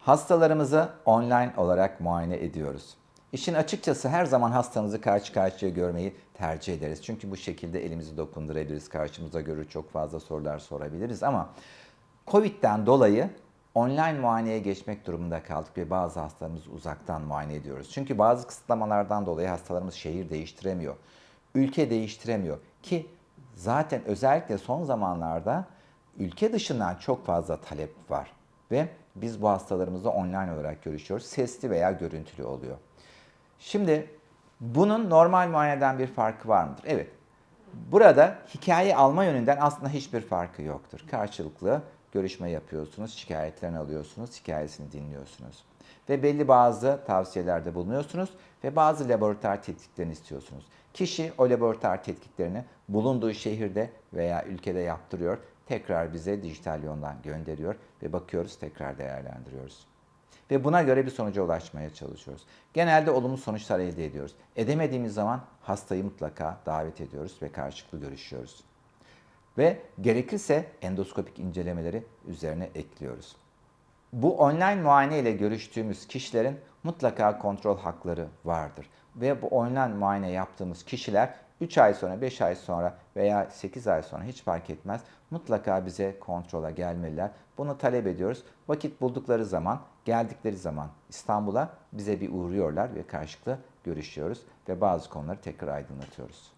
Hastalarımızı online olarak muayene ediyoruz. İşin açıkçası her zaman hastamızı karşı karşıya görmeyi tercih ederiz. Çünkü bu şekilde elimizi dokundurabiliriz, karşımıza görür çok fazla sorular sorabiliriz ama Covid'den dolayı online muayeneye geçmek durumunda kaldık ve bazı hastalarımızı uzaktan muayene ediyoruz. Çünkü bazı kısıtlamalardan dolayı hastalarımız şehir değiştiremiyor, ülke değiştiremiyor ki zaten özellikle son zamanlarda ülke dışından çok fazla talep var ve biz bu hastalarımızla online olarak görüşüyoruz. Sesli veya görüntülü oluyor. Şimdi bunun normal muayeneden bir farkı var mıdır? Evet. Burada hikaye alma yönünden aslında hiçbir farkı yoktur. Karşılıklı görüşme yapıyorsunuz, şikayetlerini alıyorsunuz, hikayesini dinliyorsunuz. Ve belli bazı tavsiyelerde bulunuyorsunuz ve bazı laboratuvar tetkiklerini istiyorsunuz. Kişi o laboratuvar tetkiklerini bulunduğu şehirde veya ülkede yaptırıyor. Tekrar bize dijital yoldan gönderiyor ve bakıyoruz tekrar değerlendiriyoruz. Ve buna göre bir sonuca ulaşmaya çalışıyoruz. Genelde olumlu sonuçlar elde ediyoruz. Edemediğimiz zaman hastayı mutlaka davet ediyoruz ve karşılıklı görüşüyoruz. Ve gerekirse endoskopik incelemeleri üzerine ekliyoruz. Bu online muayene ile görüştüğümüz kişilerin mutlaka kontrol hakları vardır. Ve bu online muayene yaptığımız kişiler 3 ay sonra, 5 ay sonra veya 8 ay sonra hiç fark etmez mutlaka bize kontrola gelmeliler. Bunu talep ediyoruz. Vakit buldukları zaman, geldikleri zaman İstanbul'a bize bir uğruyorlar ve karşılıklı görüşüyoruz ve bazı konuları tekrar aydınlatıyoruz.